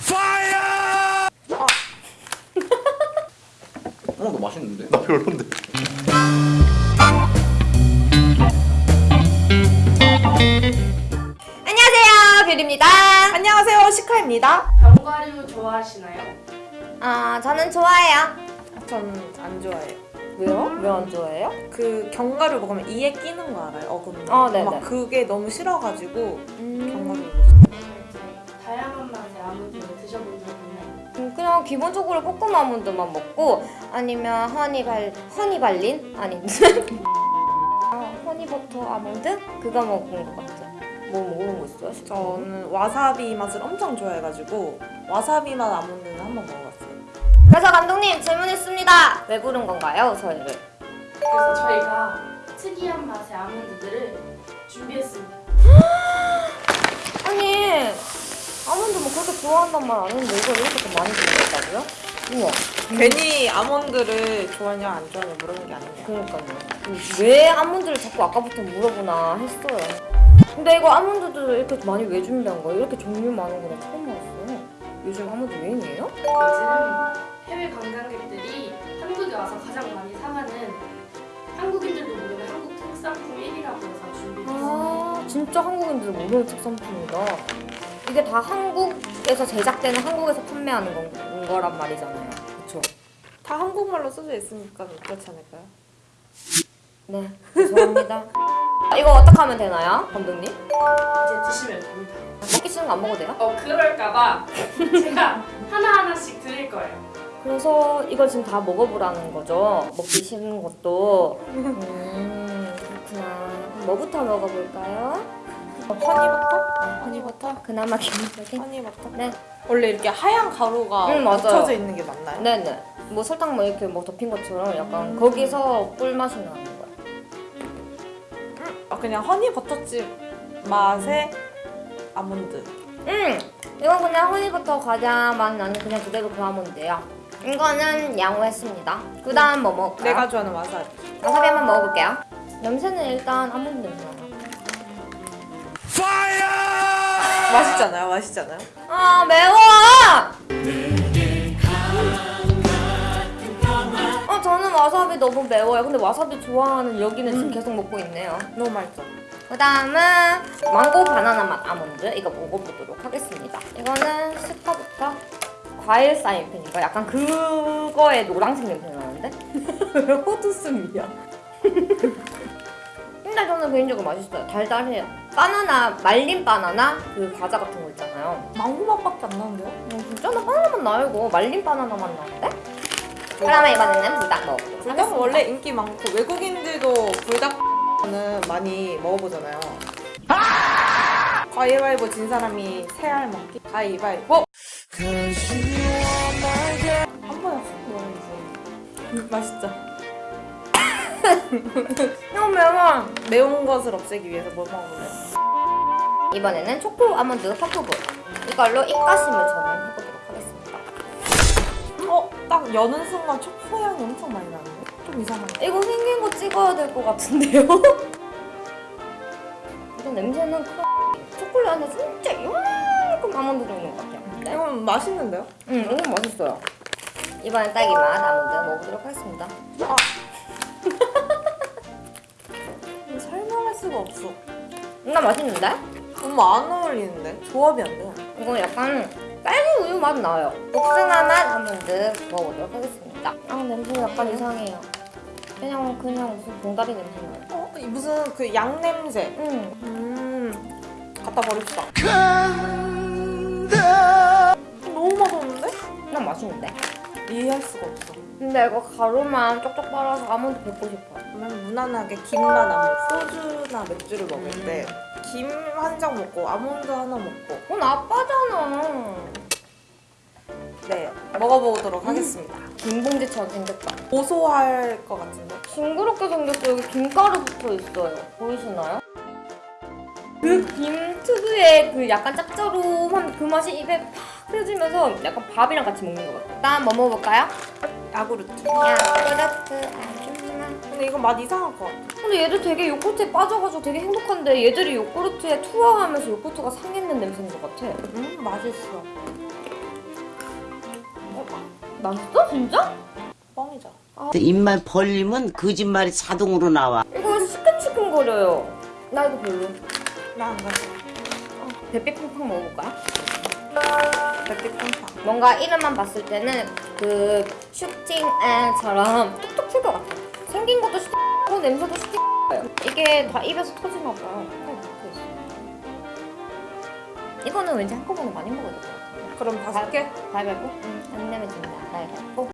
어, 너 맛있는데? 나 별론데. 안녕하세요 뷰리입니다 안녕하세요 시카입니다 견과류 좋아하시나요? 아 저는 좋아해요 전 안 좋아해요 왜요? 왜 안 좋아해요? 그 견과류 먹으면 이에 끼는 거 알아요? 어금니 아, 네네. 막 그게 너무 싫어가지고 견 기본적으로 볶음 아몬드만 먹고 아니면 허니 발 허니 발린? 아니. 아, 허니버터 아몬드? 그거 먹은 것 같아 뭐 먹은 거 있어요? 저는 와사비 맛을 엄청 좋아해가지고 와사비 맛 아몬드는 한 번 먹어봤어요. 그래서 감독님 질문 있습니다. 왜 부른 건가요 저희를? 그래서 저희가 특이한 맛의 아몬드들을 준비했습니다. 좋아한단 말안 했는데 이걸 이렇게 또 많이 준비했다고요? 우와 괜히 아몬드를 좋아하냐 안 좋아하냐 물어보는 게 아니에요 그러니까요. 왜 아몬드를 자꾸 아까부터 물어보나 했어요. 근데 이거 아몬드도 이렇게 많이 왜 준비한 거예요? 이렇게 종류 많은 거나 처음 알았어요. 요즘 아몬드 유행이에요? 요즘 해외 관광객들이 한국에 와서 가장 많이 사가는 한국인들도 모르는 한국 특산품 1위라고 해서 준비했습니다. 아, 진짜 한국인들 모르는 특산품이다. 이게 다 한국에서 제작되는 한국에서 판매하는 건, 거란 말이잖아요. 그쵸? 다 한국말로 써져 있으니까 그렇지 않을까요? 네, 죄송합니다. 이거 어떻게 하면 되나요, 감독님? 이제 드시면 됩니다. 먹기 싫은 거 안 먹어도 돼요? 어 그럴까봐 제가 하나하나씩 드릴 거예요. 그래서 이걸 지금 다 먹어보라는 거죠. 먹기 싫은 것도. 음, 그렇구나. 뭐부터 먹어볼까요? honey butter? honey butter? 그나마 기본적인? honey butter? 네. 원래 이렇게 하얀 가루가 응, 맞아요. 묻혀져 있는 게 맞나요? 네네. 뭐 설탕 뭐 이렇게 뭐 덮인 것처럼 약간 거기서 꿀맛이 나는 거야. 아, 그냥 honey butter chip 맛의 아몬드 음! 이건 그냥 honey butter 과자 맛 나는 그냥 그대로 그 아몬드예요. 이거는 양호했습니다. 그 다음 뭐 먹을까요? 내가 좋아하는 와사비 와사비 한번 먹어볼게요. 냄새는 일단 아몬드 냄새 나요. 맛있잖아요 맛있잖아요 아 매워! 어 저는 와사비 너무 매워요. 근데 와사비 좋아하는 여기는 지금 계속 먹고 있네요. 너무 맛있어 그 다음은 망고 바나나 맛 아몬드 이거 먹어보도록 하겠습니다. 이거는 스파부터 과일 사인펜인가? 약간 그거의 노란색 냄새 나는데? 왜 호두숨이야? 근데 저는 개인적으로 맛있어요. 달달해요. 바나나, 말린 바나나 그 과자 같은 거 있잖아요. 망고 맛밖에 안 나는데요? 음, 진짜 나 바나나 맛 나요 이거. 말린 바나나 맛 나는데? 그다음에 이번에는 불닭 먹어보도록 불닭은. 원래 인기 많고 외국인들도 불닭은 많이 먹어보잖아요 가위바위보 진 사람이 새알 먹기 가위바위보 한 번에 훅 먹어야지 맛있죠? 너무 매워. 매운 것을 없애기 위해서 뭘 먹어볼래요? 이번에는 초코 아몬드 퍼프볼 이걸로 입가심을 저는 해보도록 하겠습니다 어? 딱 여는 순간 초코 향이 엄청 많이 나는데? 좀 이상한데? 이거 생긴 거 찍어야 될 것 같은데요? 일단 냄새는 크... 초콜릿 안에 진짜 이만큼 아몬드 들어있는 것 같아요 네? 이건 맛있는데요? 음, 이건 맛있어요 이번엔 딸기 맛 아몬드 먹어보도록 하겠습니다 이거 설명할 수가 없어 나 맛있는데? 너무 안 어울리는데? 조합이 안 돼. 이거 약간 딸기 우유 맛 나요 복숭아 맛 아몬드 먹어보도록 하겠습니다 아 냄새 약간 이상해요 그냥 그냥 무슨 봉다리 냄새 나요 어? 이 무슨 그 양 냄새. 음. 음. 갖다 버립시다. 너무 맛없는데? 난 맛있는데 이해할 수가 없어. 근데 이거 가루만 쪽쪽 빨아서 아몬드 뱉고 싶어요 그러면 무난하게 김만 안 먹고 소주나 맥주를 먹을 때 김 한 장 먹고 아몬드 하나 먹고 그건 아빠잖아 네 먹어보도록 하겠습니다. 김봉지처럼 생겼다 고소할 것 같은데? 징그럽게 생겼어 여기 김가루 붙어 있어요 보이시나요? 그 김 특유의 그 약간 짭조름한 그 맛이 입에 팍 펴지면서 약간 밥이랑 같이 먹는 것 같아요 일단 뭐 먹어볼까요? 야구르트. 야구르트 아줌마 근데 이거 맛 이상할 것 같아. 근데 얘들 되게 요거트에 빠져가지고 되게 행복한데 얘들이 요구르트에 투하하면서 요거트가 상했는 냄새인 것 같아 음 맛있어. 맛있어 진짜? 뻥이죠. 입만 벌리면 거짓말이 자동으로 나와. 이거 시큼시큼거려요. 나 이거 별로. 나 안 가져. 배삐 팡팡 먹어볼까요? 백빛 팡팡. 뭔가 이름만 봤을 때는 그 슈팅앤처럼 뚝뚝 튈것 같아. 생긴 것도 슈팅하고 냄새도 슈팅해요. 이게 다 입에서 터지나 봐요. 이거는 왠지 한꺼번에 많이 먹어야 될것 같아. 그럼 다섯 개? 가위바위보? 응. 안 내면 진다. 가위바위보.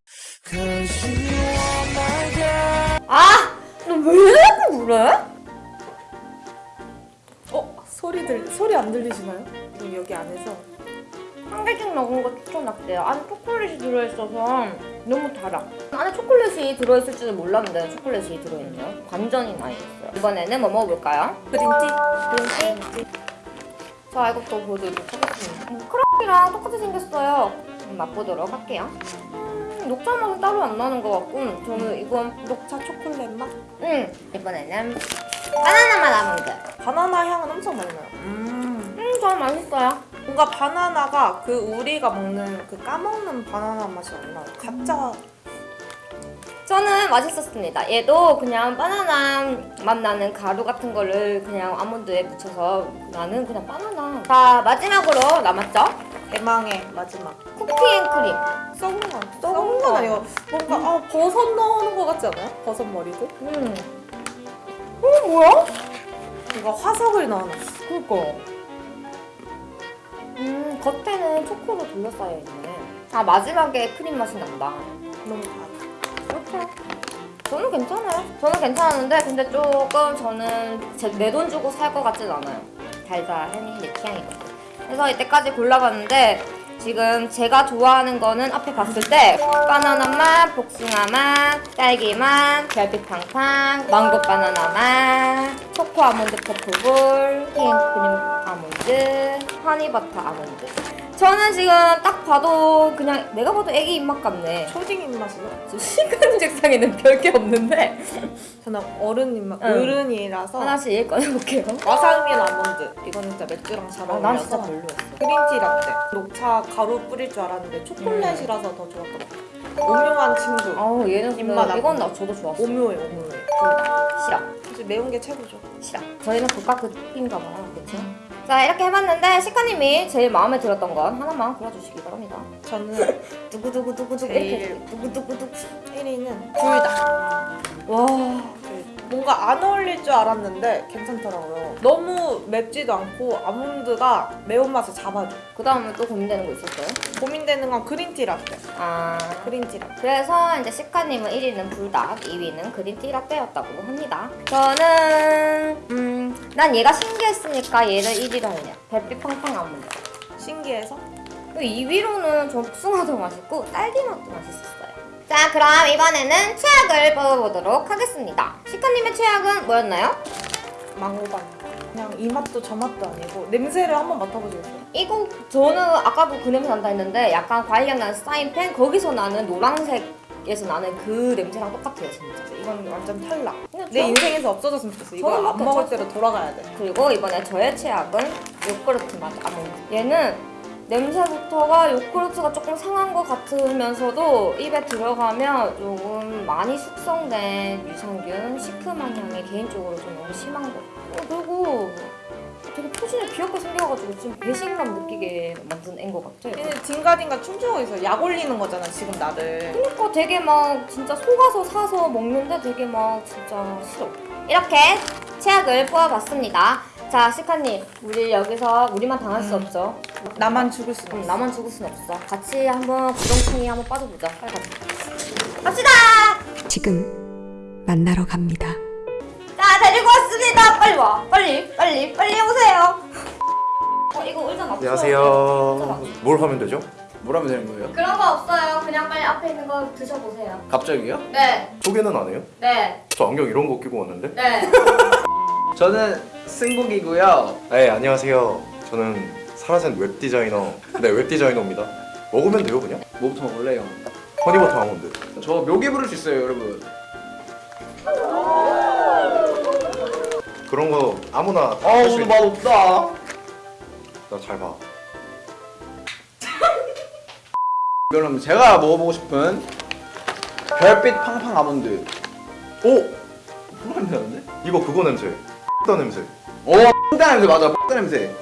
아! 너왜 자꾸 그래? 어 소리 들 소리 안 들리시나요? 여기 안에서 한 개씩 먹은 거 추천할게요. 안에 초콜릿이 들어있어서 너무 달아. 안에 초콜릿이 들어있을 줄은 몰랐는데 초콜릿이 들어있네요. 완전히 많이 있어요. 이번에는 뭐 먹어볼까요? 그린티. 그린티? 자, 이것도 보여드리도록 하겠습니다. 음, 크랑이랑 똑같이 생겼어요. 음, 맛보도록 할게요. 음, 녹차 맛은 따로 안 나는 것 같고 저는 이건 녹차 초콜릿 맛. 음, 이번에는 바나나 맛 아몬드. 바나나 향은 엄청 많이 나요. 음. 음, 저는 맛있어요. 뭔가 바나나가 그 우리가 먹는 그 까먹는 바나나 맛이 안 나요. 가짜 저는 맛있었습니다. 얘도 그냥 바나나 맛 나는 가루 같은 거를 그냥 아몬드에 묻혀서 나는 그냥 바나나. 자, 마지막으로 남았죠? 대망의 마지막. cookie and cream. 썩은 건 썩은 건 아니고 뭔가 아 버섯 넣는 거 같지 않아요? 버섯 머리도? 음. 어, 뭐야? 뭔가 화석을 넣어놨어. 그니까. 음, 겉에는 초코로 둘러싸여 있네. 아, 마지막에 크림 맛이 난다. 너무 달아. 그렇죠. 저는 괜찮아요. 저는 괜찮았는데, 근데 조금 저는 내돈 주고 살 것 같진 않아요. 달달하니 내 취향이거든. 그래서 이때까지 골라봤는데, 지금 제가 좋아하는 거는 앞에 봤을 때 바나나 맛, 복숭아 맛, 딸기 맛, 별빛 팡팡, 망고 바나나 맛, 초코 아몬드 퍼프볼, 킹크림 아몬드, 허니버터 아몬드. 저는 지금 딱 봐도 그냥 내가 봐도 애기 입맛 같네. 초딩 입맛이요? 지금 시간 책상에는 별게 없는데 저는 어른 입맛, 응. 어른이라서 하나씩 꺼내볼게요. 와사비 아몬드. 이거는 진짜 맥주랑 잘 아, 어울려서 난 진짜 별로였어. 그린티 라떼. 녹차 가루 뿌릴 줄 알았는데 초콜릿이라서 더 좋았던 것 같아요. 오묘한 친구. 아우 얘는 입맛 이건 나 저도 좋았어. 오묘해, 오묘해. 싫어. 사실 매운 게 최고죠. 싫어. 저희는 국가 급인가 봐요. 그쵸? 자 이렇게 해봤는데 시카님이 제일 마음에 들었던 건 하나만 골라주시기 바랍니다. 저는 두구두구두구두구 제일- 이렇게 두구두구두구 1위는 둘 다. 와 뭔가 안 어울릴 줄 알았는데 괜찮더라고요. 너무 맵지도 않고 아몬드가 매운맛을 잡아줘. 그 다음에 또 고민되는 거 있었어요? 고민되는 건 그린티 라떼. 아 그린티 라떼. 그래서 이제 시카님은 1위는 불닭, 2위는 그린티 라떼였다고 합니다. 저는 음 난 얘가 신기했으니까 얘를 1위로 할래요. 별빛 팡팡 아몬드. 신기해서 2위로는 저 복숭아도 맛있고 딸기 맛도 맛있었어요. 자 그럼 이번에는 최악을 뽑아보도록 하겠습니다. 시카님의 최악은 뭐였나요? 망고반. 그냥 이 맛도 저 맛도 아니고 냄새를 한번 맡아보시겠어요? 이거 저는 아까도 그 냄새 난다 했는데 약간 과일향 나는 사인펜 거기서 나는 노란색 에서 나는 그 냄새랑 똑같아요 진짜. 이건 완전 탈락. 내 저- 인생에서 없어졌으면 좋겠어. 이거 안 먹을. 때로 돌아가야 돼. 그리고 이번에 저의 최악은 요구르트 맛 아몬드. 얘는 냄새부터가 요구르트가 조금 상한 것 같으면서도 입에 들어가면 조금 많이 숙성된 유산균, 시큼한 향이 개인적으로 좀 너무 심한 것 같아요. 어, 그리고 귀엽게 생겨가지고 지금 배신감 느끼게 만든 애인 것 같아. 얘는 딩가딩가 춤추고 있어. 약 올리는 거잖아, 지금 나를. 그러니까 되게 막 진짜 속아서 사서 먹는데 되게 막 진짜 싫어. 이렇게 최악을 뽑아봤습니다. 자, 시카님, 우리 여기서 우리만 당할 수 없죠. 나만 죽을 수는 음, 없어. 나만 죽을 순 없어. 같이 한번 부정충이 한번 빠져보자. 빨리 가자. 갑시다! 지금 만나러 갑니다. 자, 데리고 왔습니다. 빨리 와. 빨리, 빨리, 빨리 오세요. 어, 이거 의자 놔둬요. 안녕하세요. 뭘 하면 되죠? 뭐라면 되는 거예요? 그런 거 없어요. 그냥 빨리 앞에 있는 거 드셔보세요. 갑자기요? 네, 소개는 안 해요? 네, 저 안경 이런 거 끼고 왔는데? 네. 저는 승국이고요. 네, 안녕하세요. 저는 사라진 웹 디자이너. 네, 웹 디자이너입니다. 먹으면 돼요, 그냥? 뭐부터 먹을래요? honey butter 아몬드. 저 묘기 부를 수 있어요, 여러분. 그런 거 아무나 아, 할수 오늘 있... 맛 없다. 나잘 봐. 그럼 제가 먹어보고 싶은 별빛 팡팡 아몬드. 오! 뭐가 안 나는데? 이거 그거 냄새. X다 냄새. 오, 뽕따 냄새 맞아, 뽕따 냄새.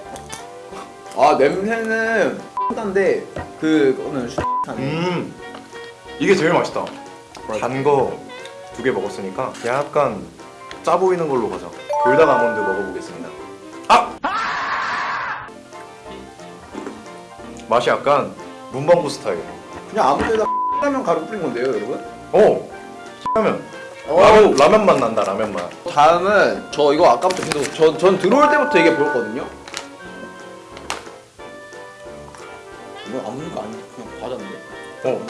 아 냄새는 뽕따인데 그거는 슈하네. 음. 이게 제일 맛있다. 단 거 두 개 먹었으니까 약간 짜 보이는 걸로 가자. 불닭 아몬드 먹어보겠습니다. 맛이 약간 문방구 스타일. 그냥 아몬드에다 라면 가루 뿌린 건데요, 여러분. 어. 라면. 어. 라면 라면 맛 난다. 라면 맛. 다음은 저 이거 아까부터 계속 저, 전 들어올 때부터 이게 보였거든요. 이거 아몬드가 아니고 그냥 과자인데. 어.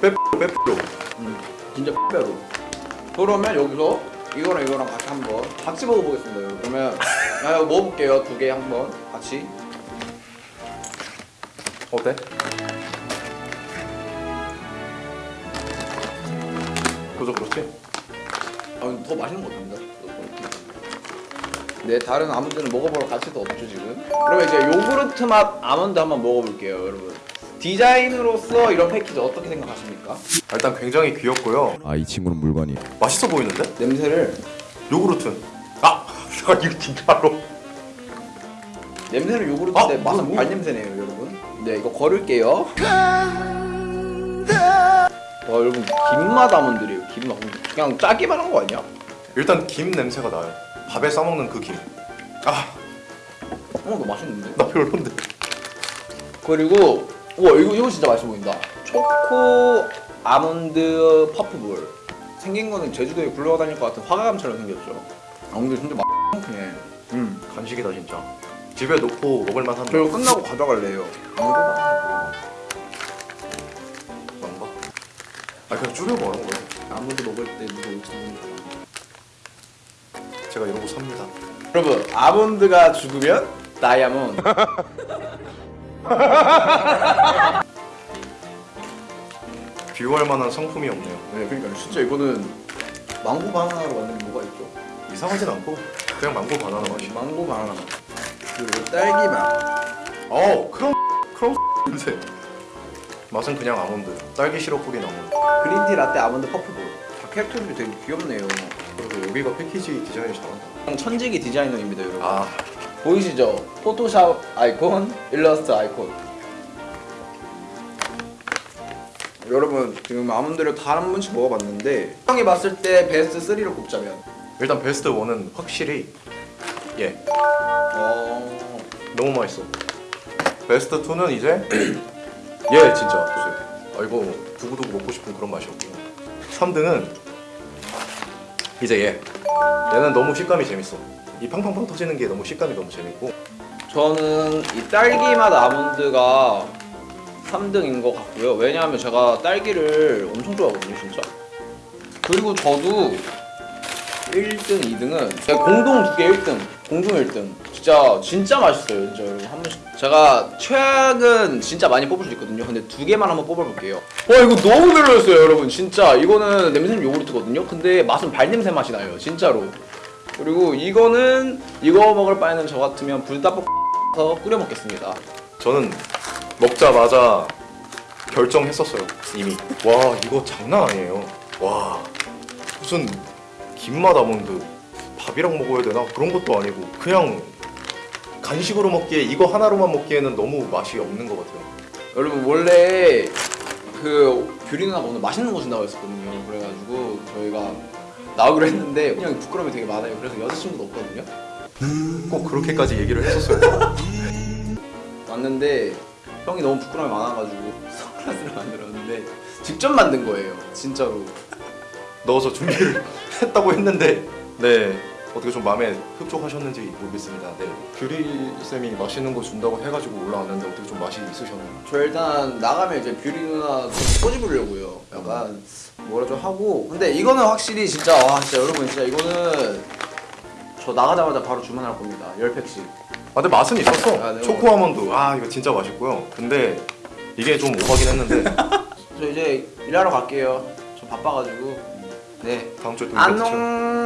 빼뿌로 빼뿌로. 음, 진짜 빼빼로. 그러면 여기서 이거랑 이거랑 같이 한번 같이 먹어보겠습니다. 여러분. 그러면 아, 이거 먹어볼게요. 두 개 한번 같이. 어때? 그죠 그렇지? 아, 더 맛있는 것 같습니다. 네, 다른 아몬드는 먹어보러 가치도 없죠 지금. 그러면 이제 요구르트 맛 아몬드 한번 먹어볼게요, 여러분. 디자인으로서 이런 패키지 어떻게 생각하십니까? 일단 굉장히 귀엽고요. 아 이 친구는 물건이 맛있어 보이는데? 냄새를 요구르트. 아, 아 이거 진짜로. 냄새는 요구르트인데 아, 맛은 뭐, 뭐. 발 냄새네요, 여러분. 네, 이거 걸을게요. 와, 여러분 김맛 아몬드래요. 김맛. 그냥 짜기만 한 거 아니야? 일단 김 냄새가 나요. 밥에 싸먹는 그 김. 아, 어, 너 맛있는데? 나 별론데. 그리고 와 이거 이거 진짜 맛있어 보인다. 초코 아몬드 퍼프볼. 생긴 거는 제주도에 굴러다닐 것 같은 화가감처럼 생겼죠. 아몬드 진짜 맛있네. 음. 간식이다 진짜. 집에 놓고 먹을 만한 저 이거 끝나고 가져갈래요. 아몬드 뭔가? 아 그냥 줄여 먹는 거예요. 아몬드 먹을 때 누구 올지 모르니까. 제가 이러고 삽니다. 여러분 아몬드가 죽으면 다이아몬드. 비유할 만한 성품이 없네요. 네, 그러니까 진짜 이거는 망고 바나나로 만든 게 뭐가 있죠? 이상하진 않고 그냥 망고 바나나 맛이. 망고 바나나 맛. 그리고 딸기 맛. 어, 크럼 크럼 냄새. 맛은 그냥 아몬드. 딸기 시럽 뿌린 아몬드. 그린티 라떼 아몬드 퍼프볼. 다 캐릭터들이 되게 귀엽네요. 그리고 여기가 패키지 디자인이 잘한다. 천지기 디자이너입니다, 여러분. 아, 보이시죠? 포토샵 아이콘, 일러스트 아이콘. 여러분 지금 아몬드를 다 한 번씩 먹어봤는데 형이 봤을 때 베스트 3로 꼽자면 일단 베스트 1은 확실히 예 어... 너무 맛있어. 베스트 2는 이제 예 진짜 보세요. 아 이거 두고두고 먹고 싶은 그런 맛이었고요. 3등은 이제 얘 얘는 너무 식감이 재밌어. 이 팡팡팡 터지는 게 너무 식감이 너무 재밌고 저는 이 딸기 맛 아몬드가 3등인 것 같고요 왜냐하면 제가 딸기를 엄청 좋아하거든요 진짜 그리고 저도 1등, 2등은 제가 공동 두 개 1등 공동 1등. 진짜 진짜 맛있어요 진짜 여러분 한 번씩. 제가 최악은 진짜 많이 뽑을 수 있거든요. 근데 두 개만 한번 뽑아볼게요. 와 이거 너무 별로였어요 여러분. 진짜. 이거는 냄새는 요구르트거든요. 근데 맛은 발냄새 맛이 나요 진짜로. 그리고 이거는 이거 먹을 바에는 저 같으면 불닭볶음서 끓여 먹겠습니다. 저는 먹자마자 결정했었어요 이미. 와 이거 장난 아니에요. 와 무슨 김맛 아몬드 밥이랑 먹어야 되나? 그런 것도 아니고 그냥 간식으로 먹기에 이거 하나로만 먹기에는 너무 맛이 없는 것 같아요. 여러분 원래 그 규리 누나가 오늘 맛있는 거 준다고 했었거든요. 그래가지고 저희가 나오기로 했는데 그냥 부끄러움이 되게 많아요. 그래서 여자친구도 없거든요. 꼭 그렇게까지 얘기를 했었어요. 왔는데 형이 너무 부끄러움이 많아가지고 선글라스를 만들었는데 직접 만든 거예요. 진짜로. 넣어서 준비를 했다고 했는데 네 어떻게 좀 마음에 흡족하셨는지 모르겠습니다. 네 규리 쌤이 맛있는 거 준다고 해가지고 올라왔는데 어떻게 좀 맛이 있으셨나요? 저 일단 나가면 이제 뷰리 누나 좀 꼬집으려고요. 약간 뭐라 좀 하고. 근데 이거는 확실히 진짜 와 진짜 여러분 진짜 이거는 저 나가자마자 바로 주문할 겁니다. 10팩씩. 아 근데 맛은 있었어. 아, 네, 초코 아몬드 아 이거 진짜 맛있고요. 근데 이게 좀 오버긴 했는데 저 이제 일하러 갈게요. 저 바빠가지고. 네. 다음 주에 또. 안녕.